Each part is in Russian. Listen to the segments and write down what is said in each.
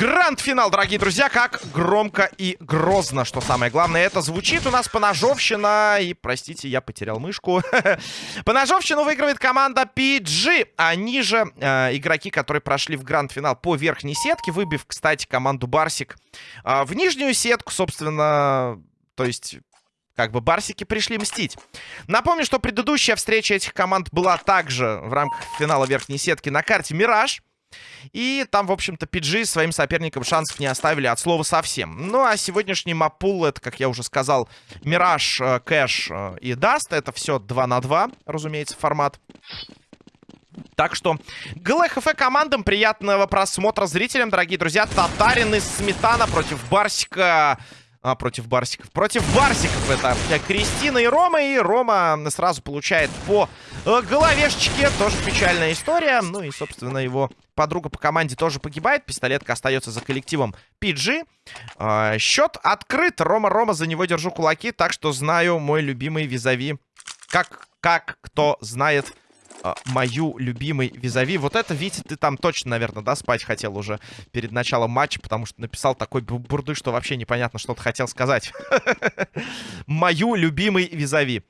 Гранд-финал, дорогие друзья, как громко и грозно, что самое главное. Это звучит у нас поножовщина, и, простите, я потерял мышку. поножовщину выигрывает команда PG. Они же э, игроки, которые прошли в гранд-финал по верхней сетке, выбив, кстати, команду Барсик э, в нижнюю сетку, собственно, то есть как бы барсики пришли мстить. Напомню, что предыдущая встреча этих команд была также в рамках финала верхней сетки на карте «Мираж». И там, в общем-то, PG своим соперникам шансов не оставили от слова совсем. Ну, а сегодняшний map pool, это, как я уже сказал, Мираж, э, Кэш э, и Dust. Это все 2 на 2, разумеется, формат. Так что GLHF командам приятного просмотра зрителям, дорогие друзья. Татарин из Сметана против Барсика а, против Барсиков. Против Барсиков это Кристина и Рома. И Рома сразу получает по э, головешечке. Тоже печальная история. Ну и, собственно, его подруга по команде тоже погибает. Пистолетка остается за коллективом PG. А, счет открыт. Рома-Рома, за него держу кулаки. Так что знаю мой любимый визави. Как, как кто знает а, мою любимый визави. Вот это, Витя, ты там точно, наверное, да, спать хотел уже перед началом матча, потому что написал такой бурды, что вообще непонятно, что ты хотел сказать. Мою любимый визави.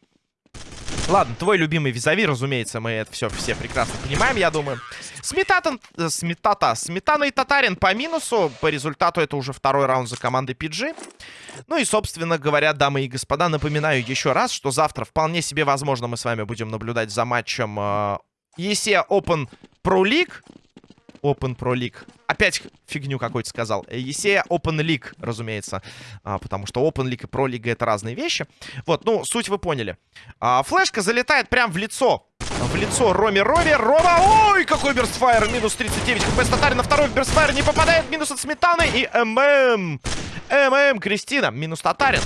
Ладно, твой любимый визави, разумеется, мы это все все прекрасно понимаем, я думаю. Сметата, э, сметата, сметана и татарин по минусу. По результату это уже второй раунд за командой PG. Ну и, собственно говоря, дамы и господа, напоминаю еще раз, что завтра вполне себе возможно мы с вами будем наблюдать за матчем э, ESE Open Pro League. Open Pro League. Опять фигню какой-то сказал. Есея Open League, разумеется. А, потому что Open League и Pro League это разные вещи. Вот, ну, суть вы поняли. А, флешка залетает прям в лицо. В лицо Роме Роме. Рома, ой, какой burst fire. Минус 39 HP. Татарин на второй burst fire не попадает. Минус от Сметаны и ММ. ММ Кристина. Минус Татарин.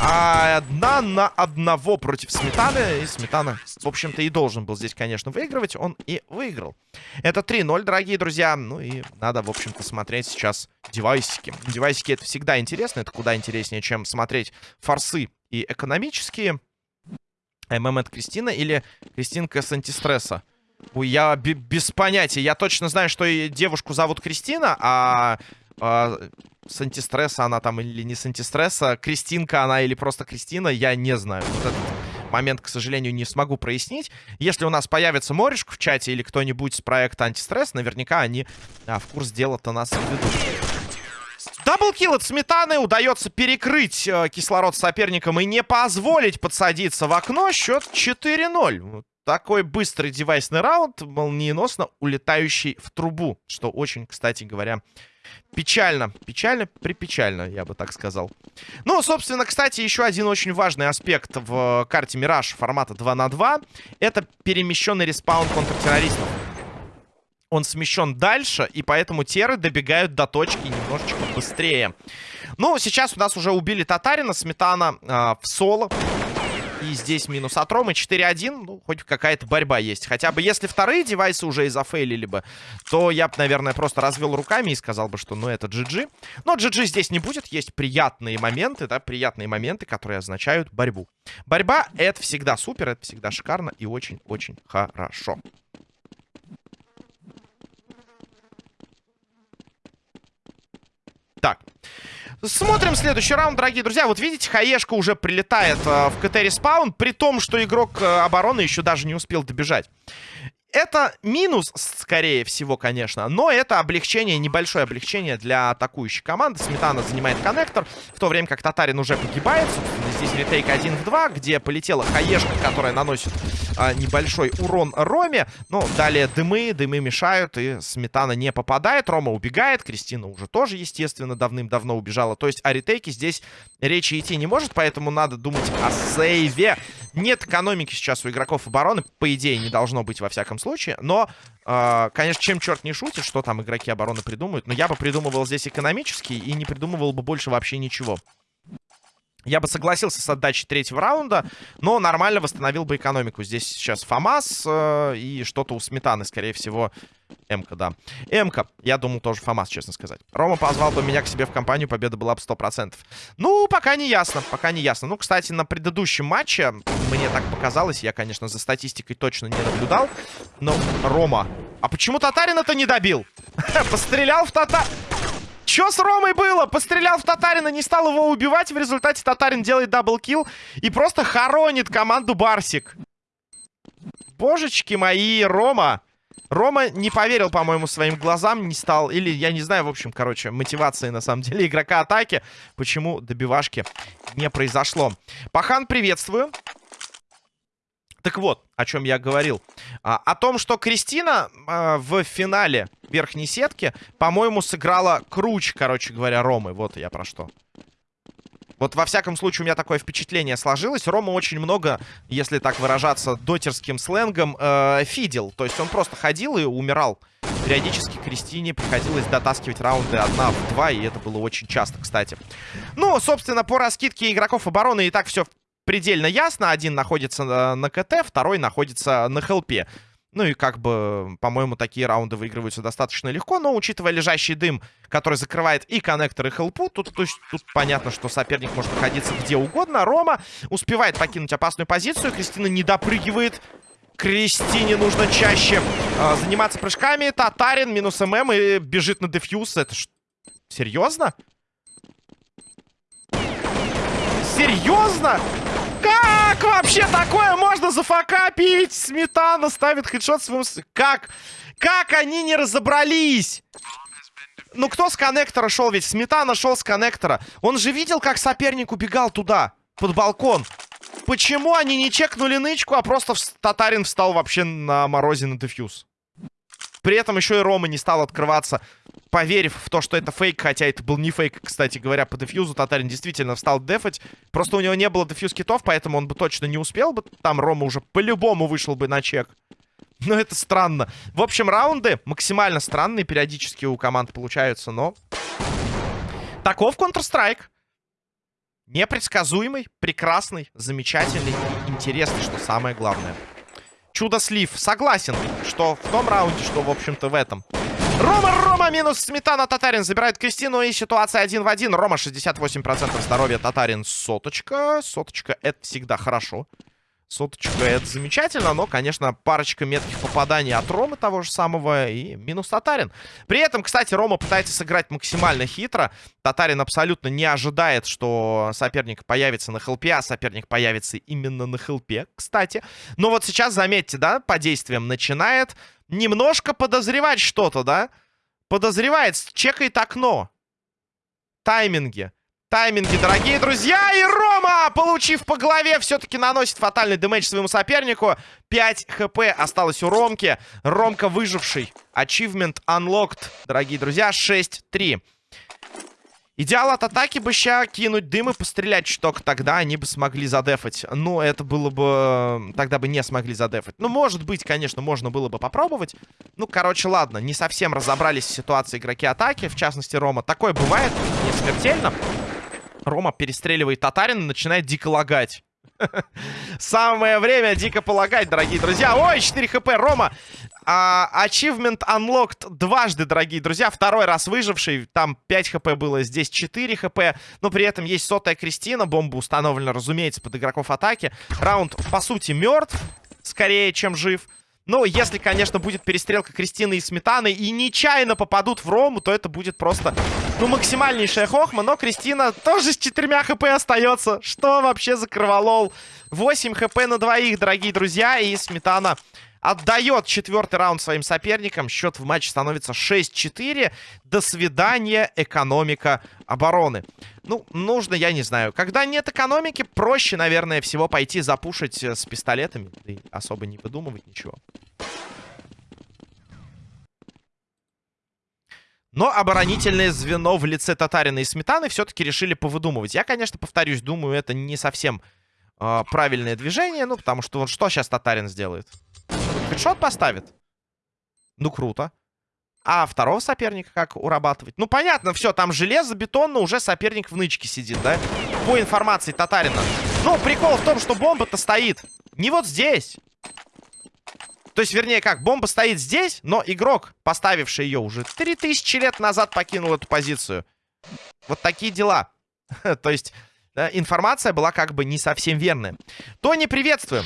А одна на одного против Сметаны. И Сметана, в общем-то, и должен был здесь, конечно, выигрывать. Он и выиграл. Это 3-0, дорогие друзья. Ну и надо, в общем-то, смотреть сейчас девайсики. Девайсики это всегда интересно. Это куда интереснее, чем смотреть форсы и экономические. ММ от Кристина или Кристинка с антистресса? Ой, я без понятия. Я точно знаю, что девушку зовут Кристина, а а, с антистресса она там или не с антистресса. Кристинка она или просто Кристина, я не знаю. Вот этот момент, к сожалению, не смогу прояснить. Если у нас появится Морешка в чате или кто-нибудь с проекта антистресс, наверняка они а, в курс дела-то нас ведут. Double kill от Сметаны. Удается перекрыть э, кислород соперникам и не позволить подсадиться в окно. Счет 4-0. Такой быстрый девайсный раунд, молниеносно улетающий в трубу. Что очень, кстати говоря, Печально. Печально, припечально, я бы так сказал. Ну, собственно, кстати, еще один очень важный аспект в карте Мираж формата 2 на 2 Это перемещенный respawn контртеррористов. Он смещен дальше, и поэтому теры добегают до точки немножечко быстрее. Ну, сейчас у нас уже убили Татарина, Сметана э, в соло. И здесь минус от Ромы. 4-1. Ну, хоть какая-то борьба есть. Хотя бы если вторые девайсы уже и зафейлили бы, то я бы, наверное, просто развел руками и сказал бы, что ну это GG. Но GG здесь не будет. Есть приятные моменты, да, приятные моменты, которые означают борьбу. Борьба — это всегда супер, это всегда шикарно и очень-очень хорошо. Так. Смотрим следующий раунд, дорогие друзья. Вот видите, Хаешка уже прилетает э, в КТ- respawn, при том, что игрок э, обороны еще даже не успел добежать. Это минус, скорее всего, конечно, но это облегчение, небольшое облегчение для атакующей команды. Сметана занимает коннектор, в то время как Татарин уже погибает. Здесь retake 1 в 2, где полетела Хаешка, которая наносит а, небольшой урон Роме. Ну, далее дымы, дымы мешают, и Сметана не попадает. Рома убегает, Кристина уже тоже, естественно, давным-давно убежала. То есть о ретейке здесь речи идти не может, поэтому надо думать о сейве. Нет экономики сейчас у игроков обороны, по идее, не должно быть во всяком случае. Но, э, конечно, чем черт не шутит, что там игроки обороны придумают. Но я бы придумывал здесь экономически и не придумывал бы больше вообще ничего. Я бы согласился с отдачей третьего раунда, но нормально восстановил бы экономику. Здесь сейчас ФАМАС э, и что-то у Сметаны, скорее всего, МК, да. МК, я думал, тоже ФАМАС, честно сказать. Рома позвал бы меня к себе в компанию, победа была бы 100%. Ну, пока не ясно, пока не ясно. Ну, кстати, на предыдущем матче, мне так показалось, я, конечно, за статистикой точно не наблюдал, но Рома... А почему Татарин это не добил? Пострелял в Татар... Что с Ромой было? Пострелял в Татарина, не стал его убивать. В результате Татарин делает double kill и просто хоронит команду Барсик. Божечки мои, Рома. Рома не поверил, по-моему, своим глазам, не стал... Или, я не знаю, в общем, короче, мотивации, на самом деле, игрока атаки. Почему добивашки не произошло. Пахан, приветствую. Так вот, о чем я говорил. А, о том, что Кристина а, в финале верхней сетки, по-моему, сыграла круче, короче говоря, Ромы. Вот я про что. Вот во всяком случае у меня такое впечатление сложилось. Рома очень много, если так выражаться дотерским сленгом, э, фидел. То есть он просто ходил и умирал. Периодически Кристине приходилось дотаскивать раунды 1 в 2, и это было очень часто, кстати. Ну, собственно, по раскидке игроков обороны и так все предельно ясно. Один находится на, КТ, второй находится на хелпе. Ну и как бы, по-моему, такие раунды выигрываются достаточно легко. Но учитывая лежащий дым, который закрывает и коннектор, и хелпу, тут, есть, тут понятно, что соперник может находиться где угодно. Рома успевает покинуть опасную позицию. Кристина не допрыгивает. Кристине нужно чаще э, заниматься прыжками. Татарин минус ММ и бежит на дефьюз. Это ж... Серьезно? Серьезно? Как вообще такое можно зафакапить? Сметана ставит хедшот своему... Как? Как они не разобрались? Ну, кто с коннектора шел? Ведь Сметана шел с коннектора. Он же видел, как соперник убегал туда, под балкон. Почему они не чекнули нычку, а просто Татарин встал вообще на морозе на дефьюз? При этом еще и Рома не стал открываться, поверив в то, что это фейк. Хотя это был не фейк, кстати говоря, по дефьюзу. Татарин действительно встал дефать. Просто у него не было дефьюз китов, поэтому он бы точно не успел бы. Там Рома уже по-любому вышел бы на чек. Но это странно. В общем, раунды максимально странные периодически у команд получаются, но... Таков Counter-Strike. Непредсказуемый, прекрасный, замечательный и интересный, что самое главное. Чудо-слив. Согласен, что в том раунде, что, в общем-то, в этом. Рома, Рома, минус Сметана, Татарин забирает Кристину, и ситуация один в один. Рома 68% здоровья, Татарин соточка. Соточка, это всегда хорошо. Соточка это замечательно, но, конечно, парочка метких попаданий от Ромы того же самого и минус Татарин. При этом, кстати, Рома пытается сыграть максимально хитро. Татарин абсолютно не ожидает, что соперник появится на хелпе, а соперник появится именно на хелпе, кстати. Но вот сейчас, заметьте, да, по действиям начинает немножко подозревать что-то, да? Подозревает, чекает окно. Тайминги. Тайминги, дорогие друзья. И Рома, получив по голове, все-таки наносит фатальный дэмэдж своему сопернику. 5 хп осталось у Ромки. Ромка выживший. Achievement unlocked, дорогие друзья. 6-3. Идеал от атаки бы ща кинуть дым и пострелять чуток. Тогда они бы смогли задефать. Ну, это было бы... Тогда бы не смогли задефать. Ну, может быть, конечно, можно было бы попробовать. Ну, короче, ладно. Не совсем разобрались в ситуации игроки атаки. В частности, Рома. Такое бывает. Не смертельно. Рома перестреливает Татарина начинает дико лагать. Самое время дико полагать, дорогие друзья. Ой, 4 хп, Рома. А, achievement unlocked дважды, дорогие друзья. Второй раз выживший. Там 5 хп было, здесь 4 хп. Но при этом есть сотая Кристина. Бомба установлена, разумеется, под игроков атаки. Раунд, по сути, мертв. Скорее, чем жив. Ну, если, конечно, будет перестрелка Кристины и Сметаны и нечаянно попадут в Рому, то это будет просто, ну, максимальнейшая хохма. Но Кристина тоже с четырьмя хп остается. Что вообще за кроволол? 8 хп на двоих, дорогие друзья. И Сметана Отдает четвертый раунд своим соперникам. Счет в матче становится 6-4. До свидания, экономика обороны. Ну, нужно, я не знаю. Когда нет экономики, проще, наверное, всего пойти запушить э, с пистолетами. И особо не выдумывать ничего. Но оборонительное звено в лице Татарина и Сметаны все-таки решили повыдумывать. Я, конечно, повторюсь, думаю, это не совсем э, правильное движение. Ну, потому что вот что сейчас Татарин сделает? Хедшот поставит? Ну, круто. А второго соперника как урабатывать? Ну, понятно, все, там железо, бетонно, уже соперник в нычке сидит, да? По информации Татарина. Ну, прикол в том, что бомба-то стоит не вот здесь. То есть, вернее, как, бомба стоит здесь, но игрок, поставивший ее уже 3000 лет назад, покинул эту позицию. Вот такие дела. То есть, да, информация была как бы не совсем верная. Тони, приветствуем.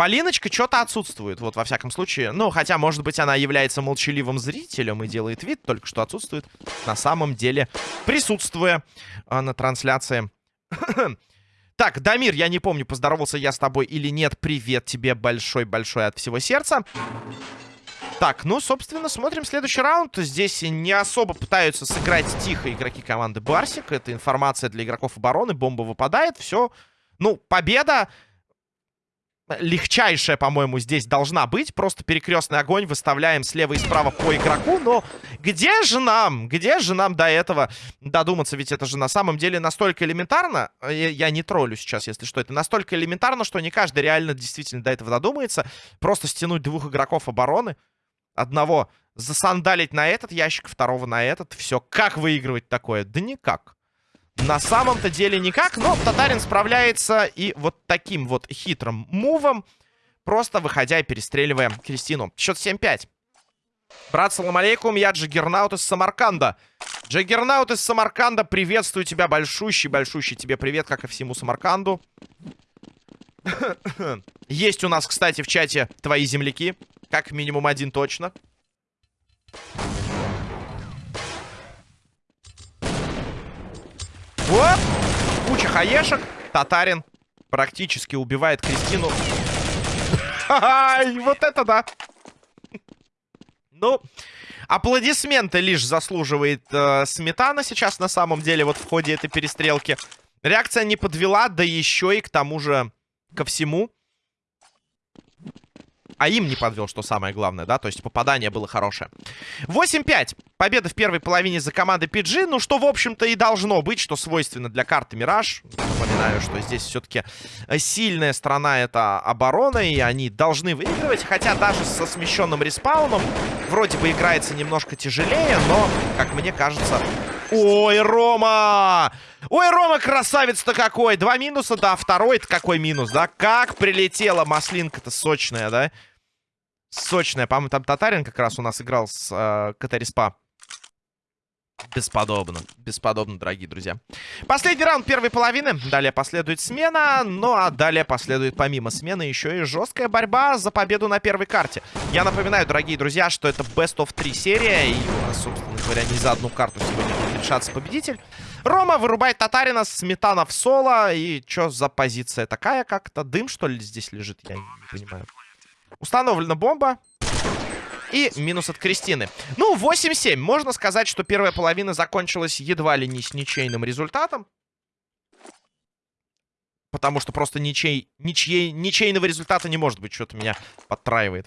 Полиночка что-то отсутствует, вот во всяком случае. Ну, хотя, может быть, она является молчаливым зрителем и делает вид только что отсутствует. На самом деле, присутствуя а, на трансляции. так, Дамир, я не помню, поздоровался я с тобой или нет. Привет тебе большой-большой от всего сердца. Так, ну, собственно, смотрим следующий раунд. Здесь не особо пытаются сыграть тихо игроки команды Барсик. Это информация для игроков обороны. Бомба выпадает, все. Ну, победа легчайшая, по-моему, здесь должна быть. Просто перекрестный огонь выставляем слева и справа по игроку. Но где же нам? Где же нам до этого додуматься? Ведь это же на самом деле настолько элементарно. Я, не троллю сейчас, если что. Это настолько элементарно, что не каждый реально действительно до этого додумается. Просто стянуть двух игроков обороны. Одного засандалить на этот ящик, второго на этот. Все. Как выигрывать такое? Да никак. На самом-то деле никак, но Татарин справляется и вот таким вот хитрым мувом, просто выходя и перестреливая Кристину. Счет 7-5. Брат, салам алейкум, я Джаггернаут из Самарканда. Джаггернаут из Самарканда, приветствую тебя, большущий-большущий тебе привет, как и всему Самарканду. Есть у нас, кстати, в чате твои земляки, как минимум один точно. Вот. Куча хаешек. Татарин практически убивает Кристину. Ай, вот это да. Ну, аплодисменты лишь заслуживает э, Сметана сейчас на самом деле вот в ходе этой перестрелки. Реакция не подвела, да еще и к тому же ко всему а им не подвел, что самое главное, да, то есть попадание было хорошее. 8-5. Победа в первой половине за командой PG, ну что, в общем-то, и должно быть, что свойственно для карты Мираж. Напоминаю, что здесь все-таки сильная сторона это оборона, и они должны выигрывать, хотя даже со смещенным респауном вроде бы играется немножко тяжелее, но, как мне кажется... Ой, Рома! Ой, Рома, красавец-то какой! Два минуса, да, второй-то какой минус, да? Как прилетела маслинка-то сочная, да? Сочная. По-моему, там Татарин как раз у нас играл с э, Катариспа. Бесподобно. Бесподобно, дорогие друзья. Последний раунд первой половины. Далее последует смена. Ну, а далее последует помимо смены еще и жесткая борьба за победу на первой карте. Я напоминаю, дорогие друзья, что это Best of 3 серия. И у нас, собственно говоря, не за одну карту сегодня будет решаться победитель. Рома вырубает Татарина, Сметана в соло. И что за позиция такая как-то? Дым, что ли, здесь лежит? Я не понимаю. Установлена бомба. И минус от Кристины. Ну, 8-7. Можно сказать, что первая половина закончилась едва ли не с ничейным результатом. Потому что просто ничей, ничьей, ничейного результата не может быть. Что-то меня подтраивает.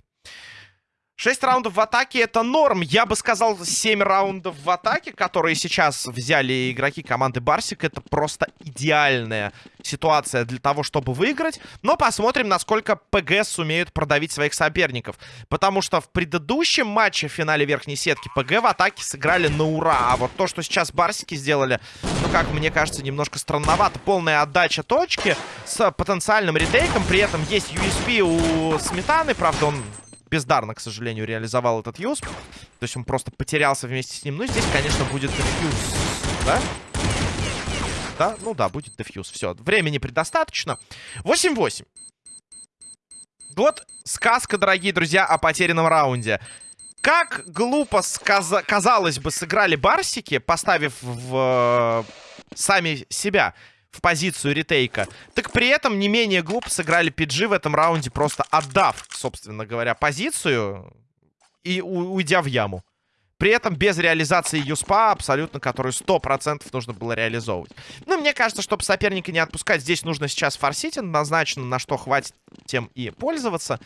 6 раундов в атаке это норм. Я бы сказал 7 раундов в атаке, которые сейчас взяли игроки команды Барсик. Это просто идеальная ситуация для того, чтобы выиграть. Но посмотрим, насколько ПГ сумеют продавить своих соперников. Потому что в предыдущем матче в финале верхней сетки ПГ в атаке сыграли на ура. А вот то, что сейчас Барсики сделали, ну, как мне кажется, немножко странновато. Полная отдача точки с потенциальным ретейком. При этом есть USP у Сметаны. Правда, он бездарно, к сожалению, реализовал этот юз. То есть он просто потерялся вместе с ним. Ну, здесь, конечно, будет дефьюз, да? Да? Ну да, будет дефьюз. Все, времени предостаточно. 8-8. Вот сказка, дорогие друзья, о потерянном раунде. Как глупо, сказ... казалось бы, сыграли барсики, поставив в... Э, сами себя в позицию ретейка. Так при этом не менее глупо сыграли PG в этом раунде, просто отдав, собственно говоря, позицию и уйдя в яму. При этом без реализации юспа, абсолютно, которую 100% нужно было реализовывать. Ну, мне кажется, чтобы соперника не отпускать, здесь нужно сейчас форсить однозначно, на что хватит тем и пользоваться.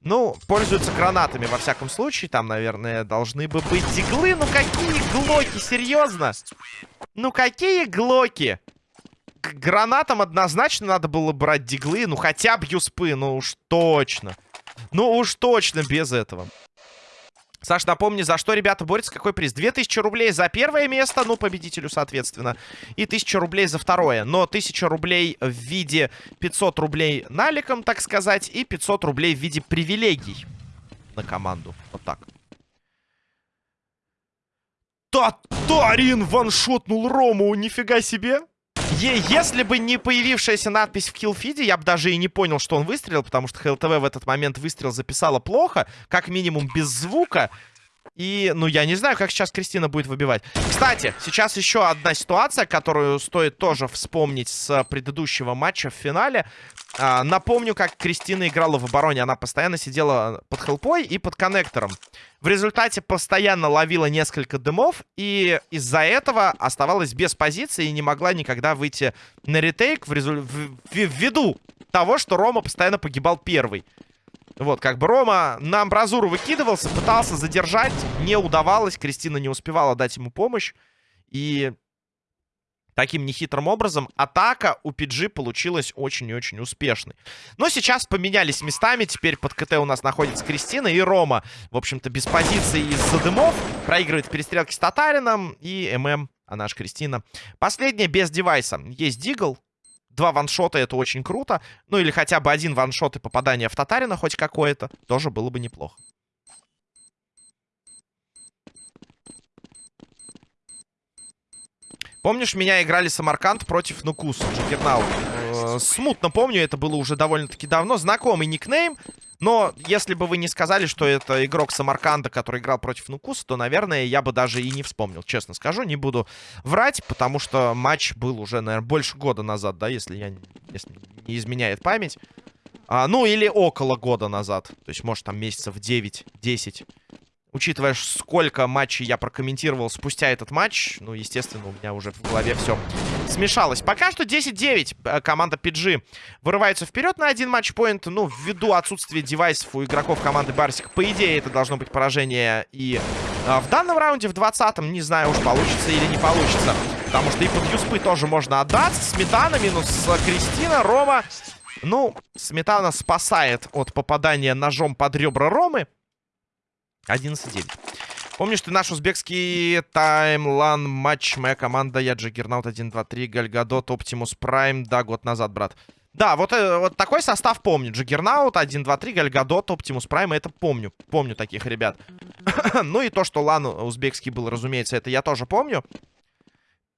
Ну, пользуются гранатами, во всяком случае. Там, наверное, должны бы быть диглы. Ну, какие глоки, серьезно? Ну, какие глоки? К гранатам однозначно надо было брать диглы. Ну, хотя бы юспы, ну уж точно. Ну уж точно без этого. Саш, напомни, за что ребята борются, какой приз? 2000 рублей за первое место, ну, победителю, соответственно, и 1000 рублей за второе. Но 1000 рублей в виде 500 рублей наликом, так сказать, и 500 рублей в виде привилегий на команду. Вот так. Татарин ваншотнул Рому, нифига себе. Е если бы не появившаяся надпись в киллфиде, я бы даже и не понял, что он выстрелил, потому что ХЛТВ в этот момент выстрел записала плохо, как минимум без звука. И, ну, я не знаю, как сейчас Кристина будет выбивать. Кстати, сейчас еще одна ситуация, которую стоит тоже вспомнить с предыдущего матча в финале. А, напомню, как Кристина играла в обороне. Она постоянно сидела под хелпой и под коннектором. В результате постоянно ловила несколько дымов. И из-за этого оставалась без позиции и не могла никогда выйти на ретейк в резу... в... ввиду того, что Рома постоянно погибал первый. Вот, как бы Рома на амбразуру выкидывался, пытался задержать, не удавалось. Кристина не успевала дать ему помощь. И таким нехитрым образом атака у PG получилась очень и очень успешной. Но сейчас поменялись местами. Теперь под КТ у нас находится Кристина и Рома. В общем-то, без позиции из-за дымов. Проигрывает в перестрелке с Татарином. И ММ, а наш Кристина. Последняя без девайса. Есть Дигл два ваншота это очень круто. Ну или хотя бы один ваншот и попадание в Татарина хоть какое-то. Тоже было бы неплохо. Помнишь, меня играли Самарканд против Нукуса, Джиггернаут? Э, смутно помню, это было уже довольно-таки давно. Знакомый никнейм. Но если бы вы не сказали, что это игрок Самарканда, который играл против Нукуса, то, наверное, я бы даже и не вспомнил. Честно скажу, не буду врать, потому что матч был уже, наверное, больше года назад, да, если, я, если не изменяет память. А, ну, или около года назад. То есть, может, там месяцев 9-10 учитывая, сколько матчей я прокомментировал спустя этот матч, ну, естественно, у меня уже в голове все смешалось. Пока что 10-9 э, команда PG вырывается вперед на один матчпоинт. Ну, ввиду отсутствия девайсов у игроков команды Барсик, по идее, это должно быть поражение и а, в данном раунде, в 20-м, не знаю уж, получится или не получится. Потому что и под юспы тоже можно отдаться. Сметана минус Кристина, Рома. Ну, Сметана спасает от попадания ножом под ребра Ромы. 11-9. Помнишь ты наш узбекский таймлан матч? Моя команда, я Джаггернаут 1-2-3, Гальгадот, Оптимус Прайм. Да, год назад, брат. Да, вот, э, вот такой состав помню. Джаггернаут, 1-2-3, Гальгадот, Оптимус Прайм. Это помню. Помню таких ребят. ну и то, что лан узбекский был, разумеется, это я тоже помню.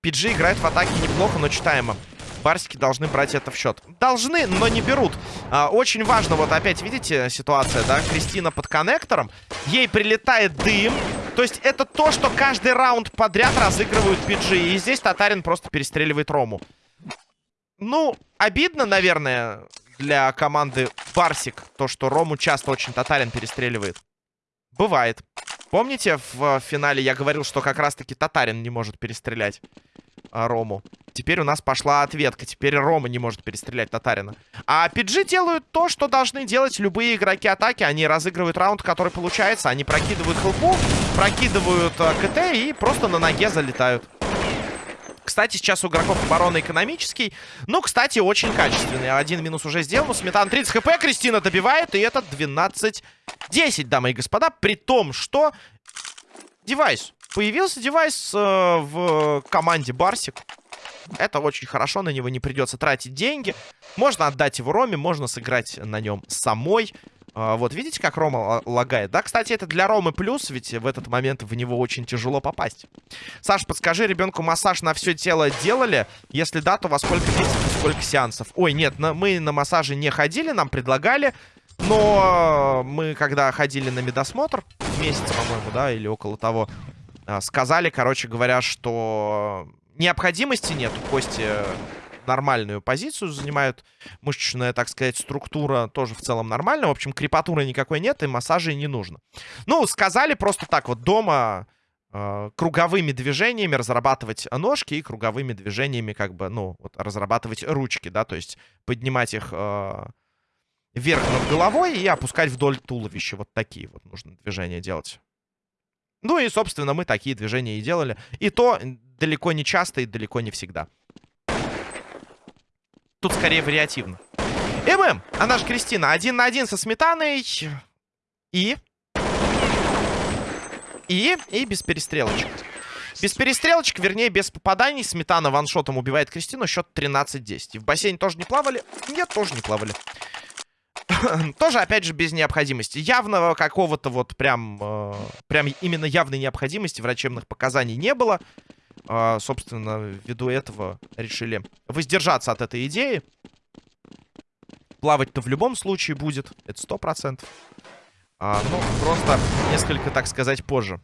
PG играет в атаке неплохо, но читаемо. Барсики должны брать это в счет. Должны, но не берут. А, очень важно, вот опять видите ситуация, да? Кристина под коннектором. Ей прилетает дым. То есть это то, что каждый раунд подряд разыгрывают PG. И здесь Татарин просто перестреливает Рому. Ну, обидно, наверное, для команды Барсик, то, что Рому часто очень Татарин перестреливает. Бывает. Помните, в финале я говорил, что как раз-таки Татарин не может перестрелять Рому? Теперь у нас пошла ответка. Теперь Рома не может перестрелять Татарина. А PG делают то, что должны делать любые игроки атаки. Они разыгрывают раунд, который получается. Они прокидывают хелпу, прокидывают э, КТ и просто на ноге залетают. Кстати, сейчас у игроков обороны экономический. Ну, кстати, очень качественный. Один минус уже сделан. Сметан 30 хп. Кристина добивает. И это 12-10, дамы и господа. При том, что девайс. Появился девайс э, в команде Барсик. Это очень хорошо, на него не придется тратить деньги. Можно отдать его Роме, можно сыграть на нем самой. А, вот, видите, как Рома лагает? Да, кстати, это для Ромы плюс, ведь в этот момент в него очень тяжело попасть. Саш, подскажи, ребенку массаж на все тело делали? Если да, то во сколько месяцев, сколько сеансов? Ой, нет, на, мы на массаже не ходили, нам предлагали. Но мы, когда ходили на медосмотр, месяц, по-моему, да, или около того, сказали, короче говоря, что необходимости нет. Кости нормальную позицию занимают. Мышечная, так сказать, структура тоже в целом нормальная. В общем, крепатуры никакой нет, и массажей не нужно. Ну, сказали просто так вот дома э, круговыми движениями разрабатывать ножки и круговыми движениями как бы, ну, вот разрабатывать ручки, да, то есть поднимать их э, вверх над головой и опускать вдоль туловища. Вот такие вот нужно движения делать. Ну и, собственно, мы такие движения и делали. И то далеко не часто и далеко не всегда. Тут скорее вариативно. ММ, она же Кристина. Один на один со Сметаной. И... И, и без перестрелочек. Без перестрелочек, вернее, без попаданий. Сметана ваншотом убивает Кристину. Счет 13-10. И в бассейне тоже не плавали? Нет, тоже не плавали. тоже, опять же, без необходимости. Явного какого-то вот прям... Э, прям именно явной необходимости врачебных показаний не было. Э, собственно, ввиду этого решили воздержаться от этой идеи. Плавать-то в любом случае будет. Это сто процентов. А, ну, просто несколько, так сказать, позже.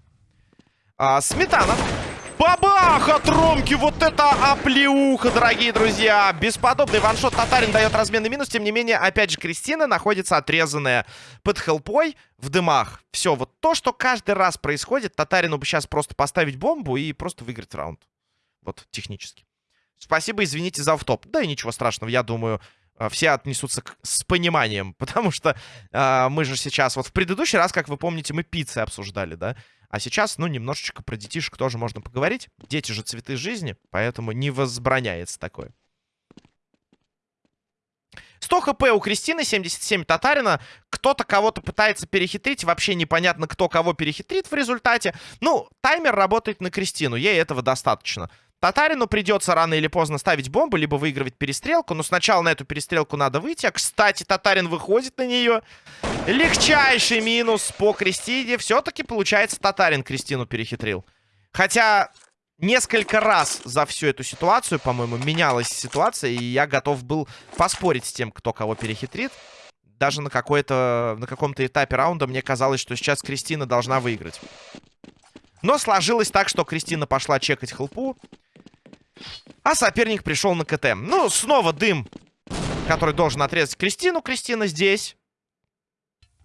А, сметана. Бабах от Ромки! Вот это оплеуха, дорогие друзья! Бесподобный ваншот Татарин дает разменный минус. Тем не менее, опять же, Кристина находится отрезанная под хелпой в дымах. Все, вот то, что каждый раз происходит, Татарину бы сейчас просто поставить бомбу и просто выиграть раунд. Вот, технически. Спасибо, извините за автоп. Да и ничего страшного, я думаю, э, все отнесутся к, с пониманием. Потому что э, мы же сейчас... Вот в предыдущий раз, как вы помните, мы пиццы обсуждали, да? А сейчас, ну, немножечко про детишек тоже можно поговорить. Дети же цветы жизни, поэтому не возбраняется такое. 100 хп у Кристины, 77 Татарина. Кто-то кого-то пытается перехитрить. Вообще непонятно, кто кого перехитрит в результате. Ну, таймер работает на Кристину. Ей этого достаточно. Татарину придется рано или поздно ставить бомбу, либо выигрывать перестрелку. Но сначала на эту перестрелку надо выйти. А, кстати, Татарин выходит на нее. Легчайший минус по Кристине. Все-таки, получается, Татарин Кристину перехитрил. Хотя несколько раз за всю эту ситуацию, по-моему, менялась ситуация. И я готов был поспорить с тем, кто кого перехитрит. Даже на, какой-то, на каком-то этапе раунда мне казалось, что сейчас Кристина должна выиграть. Но сложилось так, что Кристина пошла чекать хелпу. А соперник пришел на КТ. Ну, снова дым, который должен отрезать Кристину. Кристина здесь.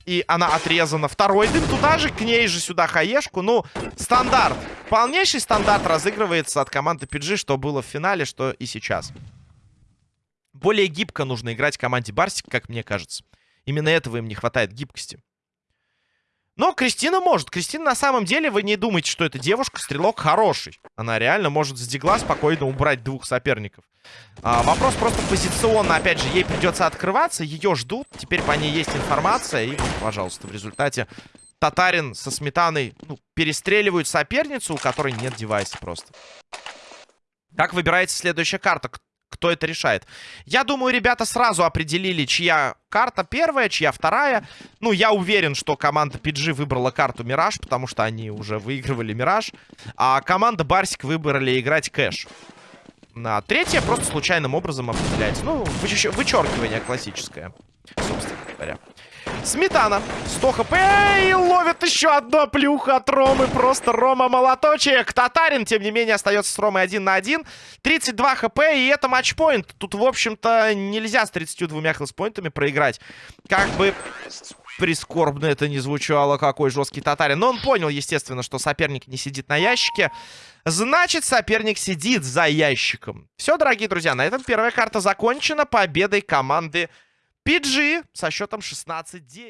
И она отрезана. Второй дым туда же, к ней же сюда хаешку. Ну, стандарт. Полнейший стандарт разыгрывается от команды PG, что было в финале, что и сейчас. Более гибко нужно играть команде Барсик, как мне кажется. Именно этого им не хватает гибкости. Но Кристина может. Кристина на самом деле, вы не думаете, что эта девушка стрелок хороший. Она реально может с дигла спокойно убрать двух соперников. А, вопрос просто позиционно. Опять же, ей придется открываться. Ее ждут. Теперь по ней есть информация. И, пожалуйста, в результате Татарин со Сметаной ну, перестреливают соперницу, у которой нет девайса просто. Как выбирается следующая карта? Кто это решает. Я думаю, ребята сразу определили, чья карта первая, чья вторая. Ну, я уверен, что команда PG выбрала карту Мираж, потому что они уже выигрывали Мираж. А команда Барсик выбрали играть Кэш. На третья просто случайным образом определяется. Ну, вычеркивание классическое, собственно говоря. Сметана. 100 хп и ловит еще одно плюха от Ромы. Просто Рома молоточек. Татарин, тем не менее, остается с Ромой один на один. 32 хп и это матчпоинт. Тут, в общем-то, нельзя с 32 хелспоинтами проиграть. Как бы прискорбно это не звучало, какой жесткий татарин. Но он понял, естественно, что соперник не сидит на ящике. Значит, соперник сидит за ящиком. Все, дорогие друзья, на этом первая карта закончена победой команды PG со счетом 16-10.